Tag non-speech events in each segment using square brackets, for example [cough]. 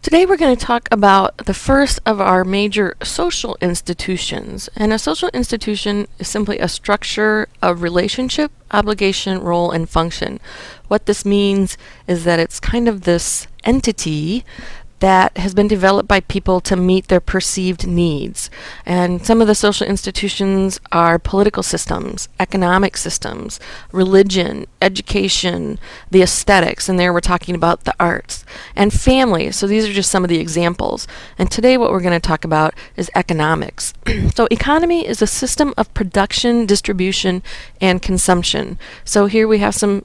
Today we're going to talk about the first of our major social institutions. And a social institution is simply a structure of relationship, obligation, role, and function. What this means is that it's kind of this entity that has been developed by people to meet their perceived needs. And some of the social institutions are political systems, economic systems, religion, education, the aesthetics, and there we're talking about the arts, and family. So these are just some of the examples. And today what we're going to talk about is economics. [clears throat] so economy is a system of production, distribution, and consumption. So here we have some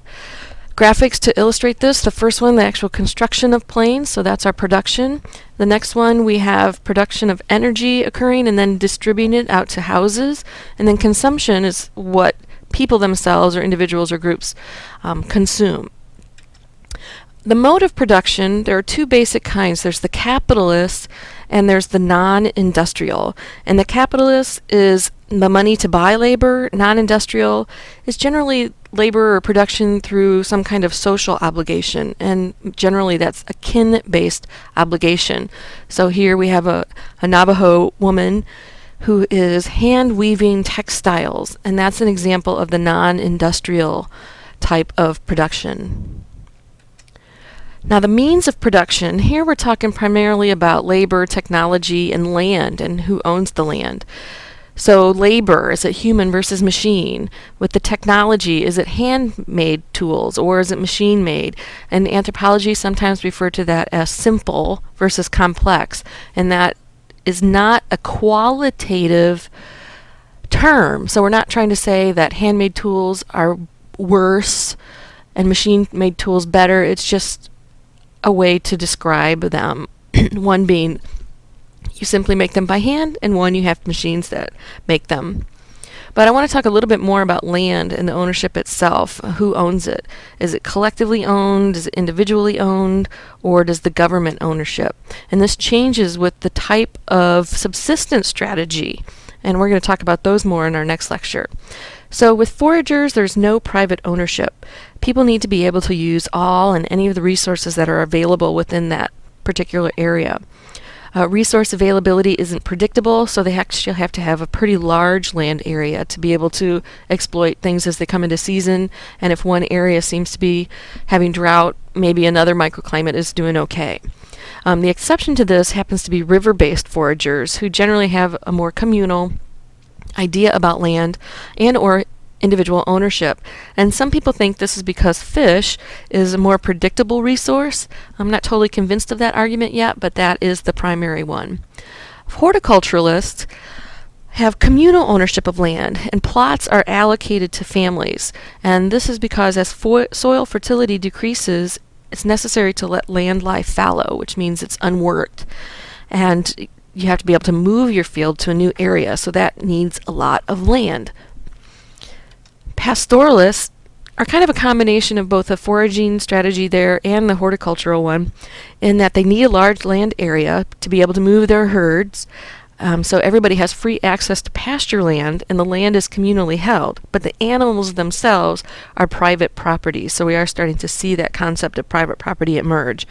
graphics to illustrate this. The first one, the actual construction of planes, so that's our production. The next one, we have production of energy occurring and then distributing it out to houses. And then consumption is what people themselves or individuals or groups um, consume. The mode of production, there are two basic kinds. There's the capitalist and there's the non-industrial. And the capitalist is the money to buy labor. Non-industrial is generally labor or production through some kind of social obligation, and generally that's a kin-based obligation. So here we have a, a Navajo woman who is hand weaving textiles, and that's an example of the non-industrial type of production. Now the means of production, here we're talking primarily about labor, technology, and land, and who owns the land. So labor, is it human versus machine? With the technology, is it handmade tools or is it machine made? And anthropology sometimes refer to that as simple versus complex. And that is not a qualitative term. So we're not trying to say that handmade tools are worse and machine made tools better. It's just a way to describe them. [clears throat] One being you simply make them by hand, and one you have machines that make them. But I want to talk a little bit more about land and the ownership itself. Who owns it? Is it collectively owned? Is it individually owned? Or does the government ownership? And this changes with the type of subsistence strategy. And we're going to talk about those more in our next lecture. So with foragers, there's no private ownership. People need to be able to use all and any of the resources that are available within that particular area. Uh, resource availability isn't predictable, so they actually have to have a pretty large land area to be able to exploit things as they come into season. And if one area seems to be having drought, maybe another microclimate is doing okay. Um, the exception to this happens to be river-based foragers, who generally have a more communal idea about land and or individual ownership. And some people think this is because fish is a more predictable resource. I'm not totally convinced of that argument yet, but that is the primary one. Horticulturalists have communal ownership of land, and plots are allocated to families. And this is because as soil fertility decreases, it's necessary to let land lie fallow, which means it's unworked. And you have to be able to move your field to a new area, so that needs a lot of land pastoralists are kind of a combination of both a foraging strategy there and the horticultural one, in that they need a large land area to be able to move their herds. Um, so everybody has free access to pasture land, and the land is communally held. But the animals themselves are private property. So we are starting to see that concept of private property emerge.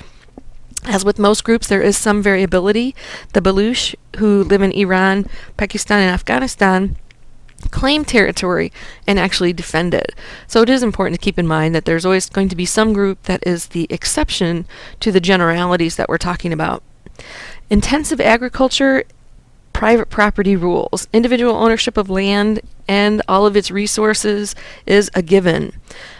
As with most groups, there is some variability. The Baluch, who live in Iran, Pakistan, and Afghanistan, claim territory and actually defend it. So it is important to keep in mind that there's always going to be some group that is the exception to the generalities that we're talking about. Intensive agriculture, private property rules, individual ownership of land and all of its resources is a given.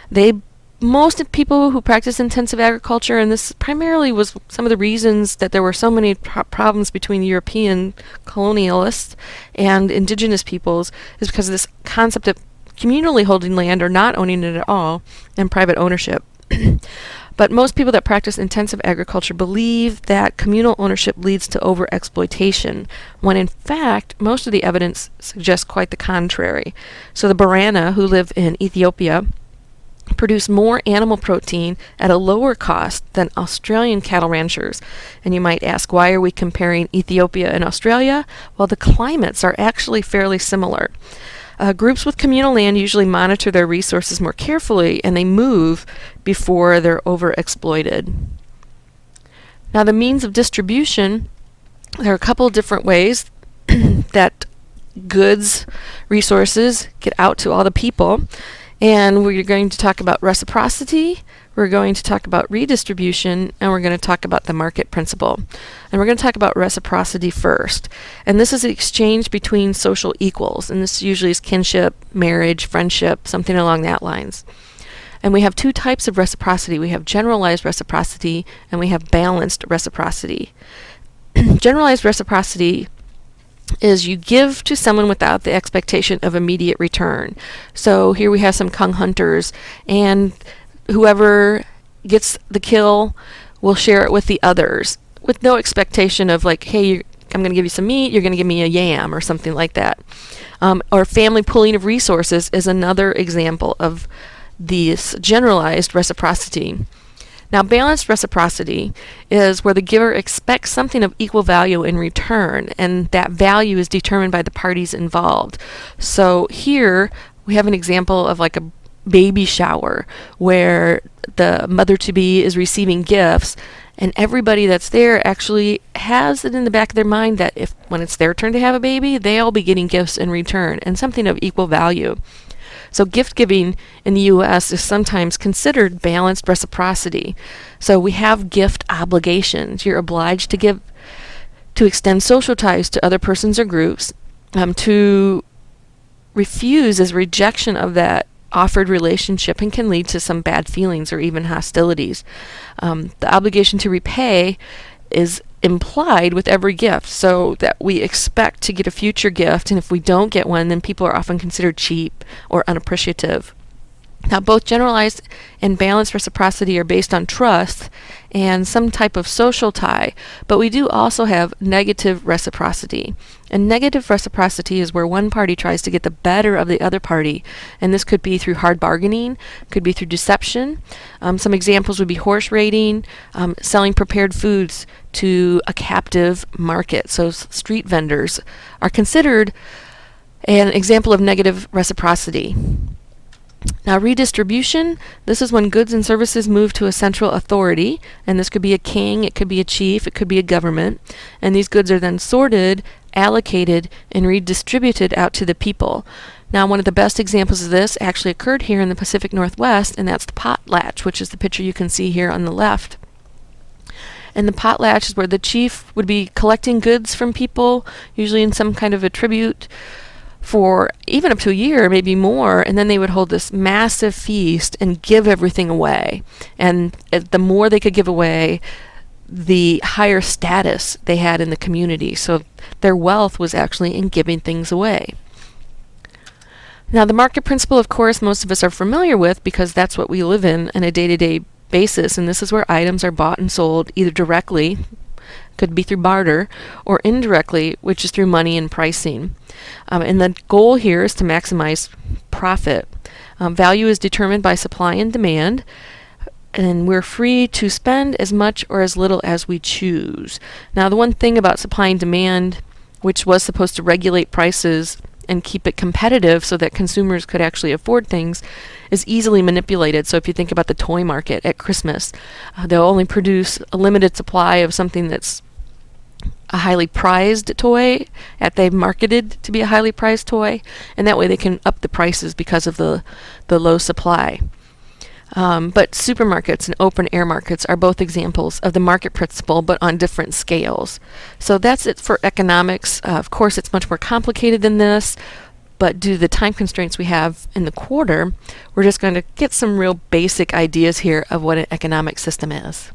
They most of people who practice intensive agriculture, and this primarily was some of the reasons that there were so many pro problems between European colonialists and indigenous peoples, is because of this concept of communally holding land or not owning it at all, and private ownership. [clears throat] but most people that practice intensive agriculture believe that communal ownership leads to overexploitation, when in fact, most of the evidence suggests quite the contrary. So the Borana, who live in Ethiopia, produce more animal protein at a lower cost than Australian cattle ranchers. And you might ask, why are we comparing Ethiopia and Australia? Well, the climates are actually fairly similar. Uh, groups with communal land usually monitor their resources more carefully and they move before they're overexploited. Now the means of distribution, there are a couple different ways [clears throat] that goods, resources get out to all the people. And we're going to talk about reciprocity, we're going to talk about redistribution, and we're going to talk about the market principle. And we're going to talk about reciprocity first. And this is an exchange between social equals, and this usually is kinship, marriage, friendship, something along that lines. And we have two types of reciprocity. We have generalized reciprocity, and we have balanced reciprocity. [clears throat] generalized reciprocity is you give to someone without the expectation of immediate return. So here we have some !Kung hunters, and whoever gets the kill will share it with the others with no expectation of like, hey, I'm going to give you some meat, you're going to give me a yam or something like that. Um, or family pooling of resources is another example of this generalized reciprocity. Now, balanced reciprocity is where the giver expects something of equal value in return, and that value is determined by the parties involved. So here we have an example of like a baby shower where the mother to be is receiving gifts and everybody that's there actually has it in the back of their mind that if when it's their turn to have a baby they'll be getting gifts in return and something of equal value so gift giving in the US is sometimes considered balanced reciprocity so we have gift obligations you're obliged to give to extend social ties to other persons or groups um, to refuse is rejection of that offered relationship and can lead to some bad feelings or even hostilities. Um, the obligation to repay is implied with every gift, so that we expect to get a future gift, and if we don't get one, then people are often considered cheap or unappreciative. Now, both generalized and balanced reciprocity are based on trust and some type of social tie, but we do also have negative reciprocity. And negative reciprocity is where one party tries to get the better of the other party, and this could be through hard bargaining, could be through deception. Um, some examples would be horse raiding, um, selling prepared foods to a captive market. So, street vendors are considered an example of negative reciprocity. Now redistribution, this is when goods and services move to a central authority, and this could be a king, it could be a chief, it could be a government, and these goods are then sorted, allocated, and redistributed out to the people. Now one of the best examples of this actually occurred here in the Pacific Northwest, and that's the potlatch, which is the picture you can see here on the left. And the potlatch is where the chief would be collecting goods from people, usually in some kind of a tribute for even up to a year, maybe more, and then they would hold this massive feast and give everything away. And uh, the more they could give away, the higher status they had in the community. So their wealth was actually in giving things away. Now, the market principle, of course, most of us are familiar with because that's what we live in on a day to day basis, and this is where items are bought and sold either directly could be through barter, or indirectly, which is through money and pricing. Um, and the goal here is to maximize profit. Um, value is determined by supply and demand, and we're free to spend as much or as little as we choose. Now, the one thing about supply and demand, which was supposed to regulate prices and keep it competitive so that consumers could actually afford things is easily manipulated. So if you think about the toy market at Christmas, uh, they'll only produce a limited supply of something that's a highly prized toy that they've marketed to be a highly prized toy and that way they can up the prices because of the the low supply. Um, but supermarkets and open air markets are both examples of the market principle, but on different scales. So that's it for economics. Uh, of course, it's much more complicated than this, but due to the time constraints we have in the quarter, we're just going to get some real basic ideas here of what an economic system is.